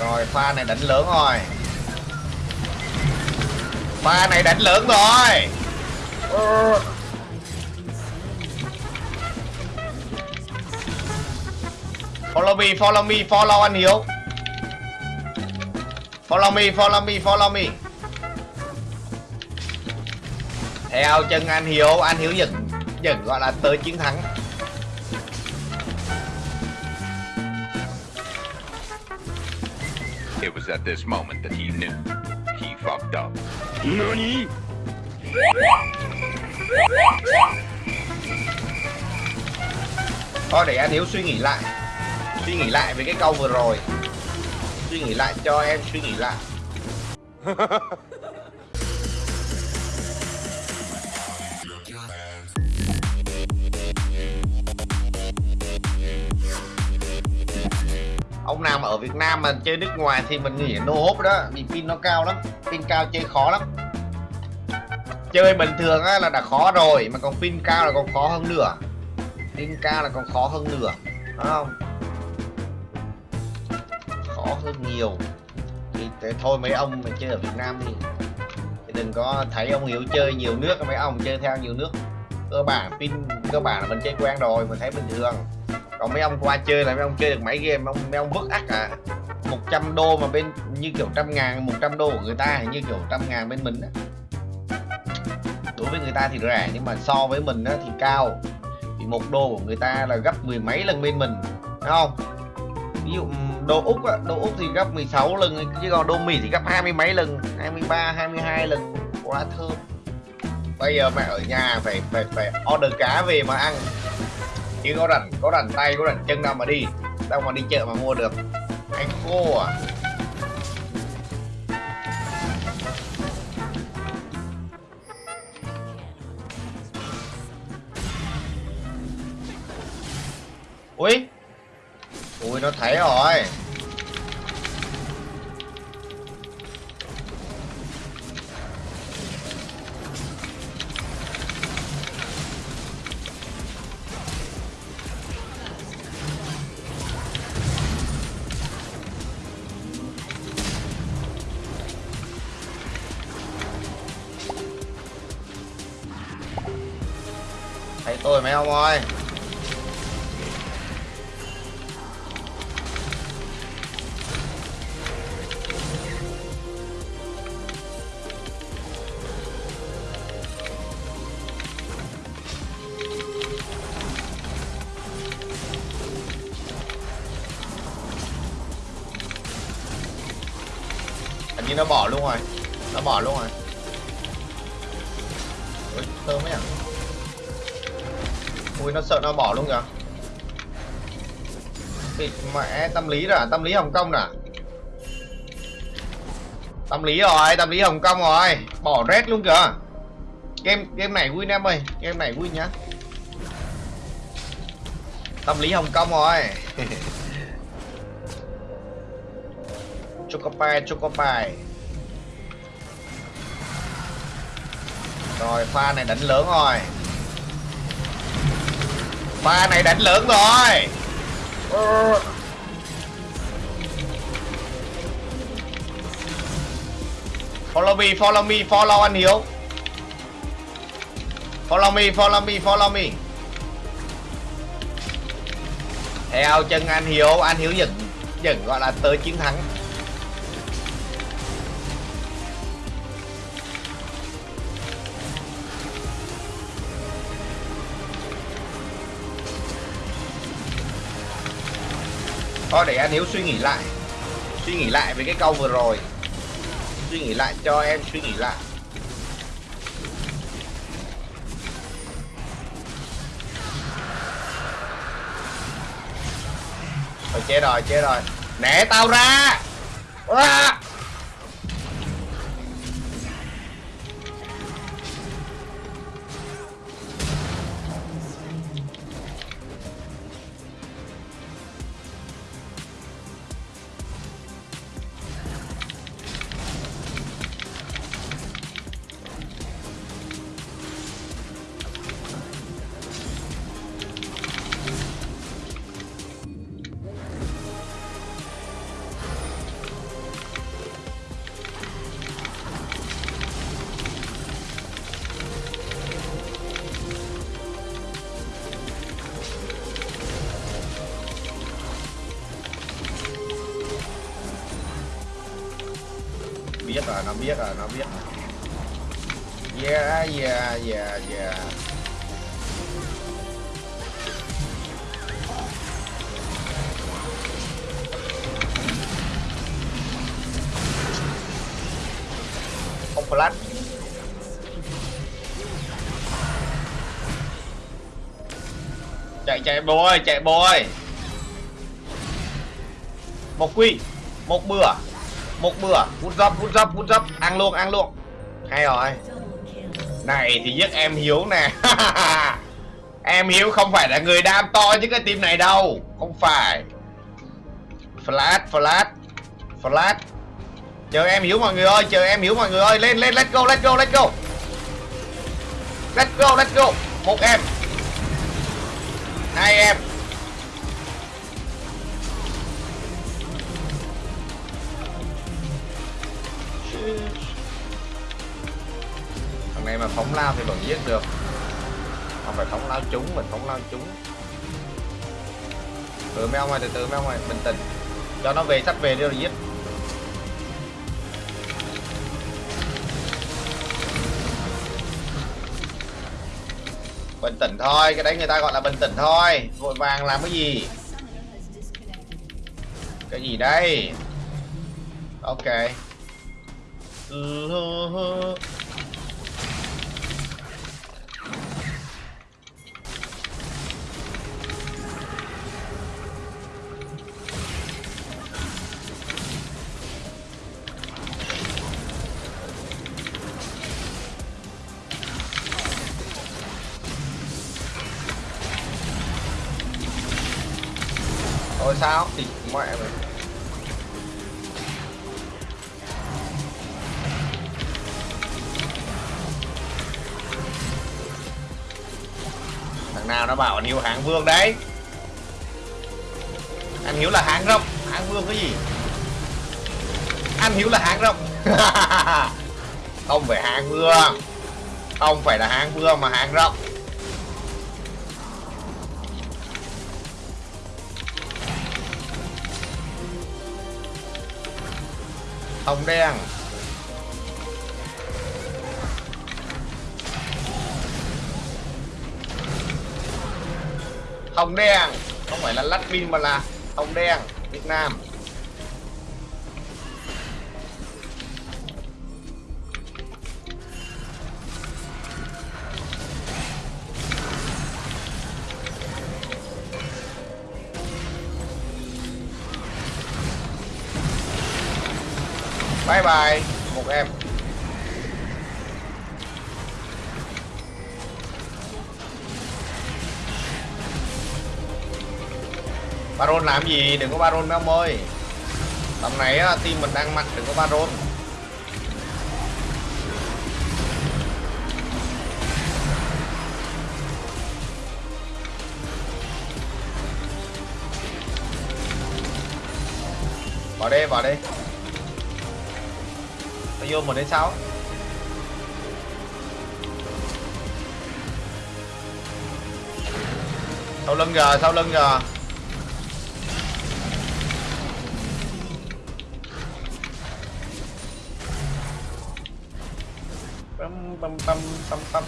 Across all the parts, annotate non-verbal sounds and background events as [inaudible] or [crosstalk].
Rồi pha này đánh lớn rồi. Pha này đánh lớn rồi. Ờ. Follow me, follow me, follow anh Hiếu. Follow me, follow me, follow me. Theo chân anh Hiếu, anh Hiếu dừng, dừng gọi là tới chiến thắng. It was at this moment that he knew. He fucked up. NANI? Thôi để anh Hiếu suy nghĩ lại Suy nghĩ lại về cái câu vừa rồi Suy nghĩ lại cho em suy nghĩ lại [laughs] Ông nào mà ở Việt Nam mà chơi nước ngoài thì mình nghĩ nô hốp đó Vì pin nó cao lắm Pin cao chơi khó lắm. Chơi bình thường á, là đã khó rồi Mà còn pin cao là còn khó hơn nữa Pin cao là còn khó hơn nữa Đúng không? Khó hơn nhiều. Thì thôi mấy ông mà chơi ở Việt Nam thì, thì đừng có thấy ông Hiếu chơi nhiều nước mấy ông chơi theo nhiều nước. Cơ bản pin cơ bản là mình chơi quen rồi mình thấy bình thường còn mấy ông qua chơi là mấy ông chơi được mấy game mấy ông mấy ông vứt ác à. 100 đô mà bên như kiểu trăm ngàn 100 đô của người ta như kiểu trăm ngàn bên mình á. Đối với người ta thì rẻ nhưng mà so với mình á thì cao. Thì một đô của người ta là gấp mười mấy lần bên mình đúng không? Ví dụ đô úc á, đô úc thì gấp 16 lần chứ còn đô mỹ thì gấp hai mươi mấy lần 23 22 lần. Quá thơm. Bây giờ mẹ ở nhà phải phải phải order cá về mà ăn chứ có rảnh có rảnh tay, có rảnh chân đâu mà đi. Đâu mà đi chợ mà mua được. Anh khô à. Ui. Ui, nó thấy rồi. Tôi mấy ông ơi. Hình như nó bỏ luôn rồi. Nó bỏ luôn rồi. Ôi, thơm ấy à ui, nó sợ nó bỏ luôn kìa. Bị mẹ, tâm lý rồi, tâm lý hồng kông nè. Tâm lý rồi, tâm lý hồng kông rồi. Bỏ red luôn kìa. Game game này vui em ơi, game này vui nhá. Tâm lý hồng kông rồi. [laughs] Chocopai chocopai rồi, pha này đánh lớn rồi pha này đánh lớn rồi. Ờ. follow me follow me follow anh hiếu. Follow me follow me follow me. Theo chân anh hiếu anh hiếu dẫn dẫn gọi là tới chiến thắng Thôi để anh Hiếu suy nghĩ lại. Suy nghĩ lại về cái câu vừa rồi. Suy nghĩ lại cho em suy nghĩ lại. Thôi chết rồi chết rồi. Nè tao ra! À! Rồi nó biết rồi nó biết. Rồi yeah yeah yeah yeah. Không flash. Chạy chạy bôi chạy bôi một quy, một bữa một bữa hút dấp hút dấp hút dấp ăn luôn ăn luôn. Hay rồi. Này thì giết em hiếu nè. [laughs] Em hiếu không phải là người đam to chứ cái team này đâu. Không phải. Flash flash flash. Chờ em hiếu mọi người ơi, chờ em hiếu mọi người ơi. Lên lên, let's go let's go let's go. Let's go let's go. Một em. Giết được. Không phải phóng lao chúng, mình phóng lao chúng. từ meo ngoài từ từ meo ngoài bình tĩnh. Cho nó về sắp về đi rồi giết. Bình tĩnh thôi cái đấy người ta gọi là bình tĩnh thôi. Vội vàng làm cái gì? Cái gì đây? Ok. Ôi, sao? Thì mẹ mày. Thằng nào nó bảo anh Hiếu hạng vương đấy. Anh Hiếu là hạng rộng. Hạng vương cái gì? Anh Hiếu là hạng rộng. [laughs] Không phải hạng vương. Không phải là hạng vương mà hạng rộng. Hồng đen. Hồng đen. Không phải là lát pin mà là hồng đen, Việt Nam. Bye một em. Baron làm gì? Đừng có Baron mấy ông ơi. Tầm này á, team mình đang mạnh đừng có Baron. Vào đây vào đây nó vô 1 đến 6 sau lưng kìa, sau lưng kìa. Băm băm băm băm băm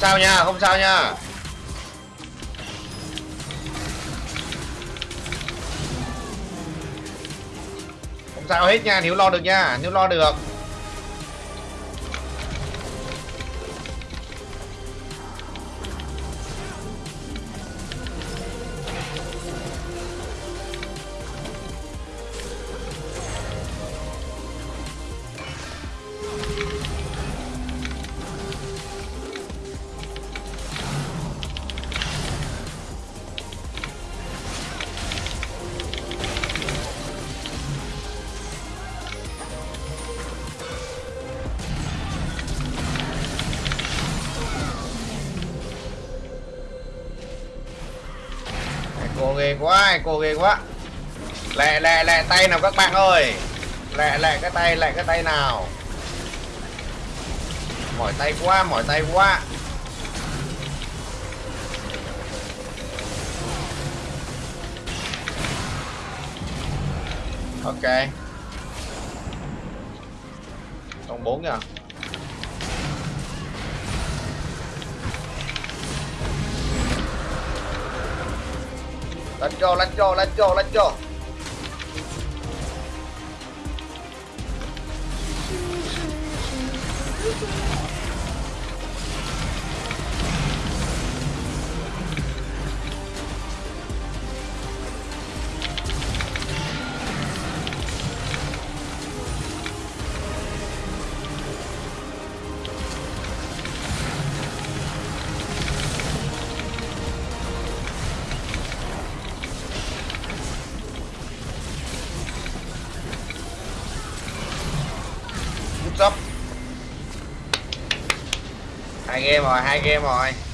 sao nha, không sao nha. Không sao hết nha nếu lo được nha nếu lo được. Ghê quá, cô ghê quá. Lẹ lẹ lẹ tay nào các bạn ơi. Lẹ lẹ cái tay, lẹ cái tay nào. Mỏi tay quá, mỏi tay quá. Ok. Còn bốn nha let's go let's go let's go let's go Game rồi hai game rồi.